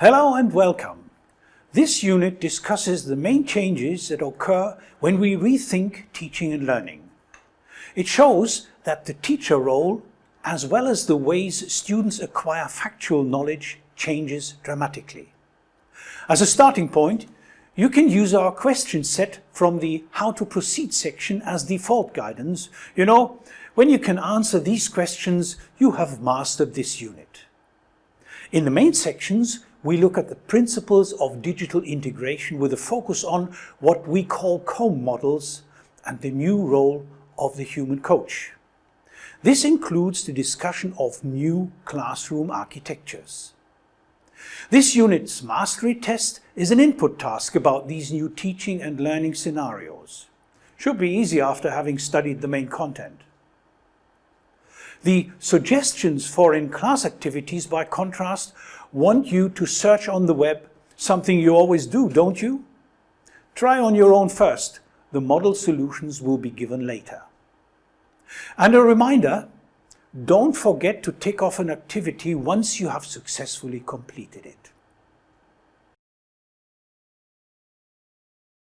Hello and welcome. This unit discusses the main changes that occur when we rethink teaching and learning. It shows that the teacher role, as well as the ways students acquire factual knowledge, changes dramatically. As a starting point, you can use our question set from the How to Proceed section as default guidance. You know, when you can answer these questions, you have mastered this unit. In the main sections, we look at the principles of digital integration with a focus on what we call COMB models and the new role of the human coach. This includes the discussion of new classroom architectures. This unit's mastery test is an input task about these new teaching and learning scenarios. Should be easy after having studied the main content. The suggestions for in-class activities, by contrast, want you to search on the web, something you always do, don't you? Try on your own first. The model solutions will be given later. And a reminder, don't forget to tick off an activity once you have successfully completed it.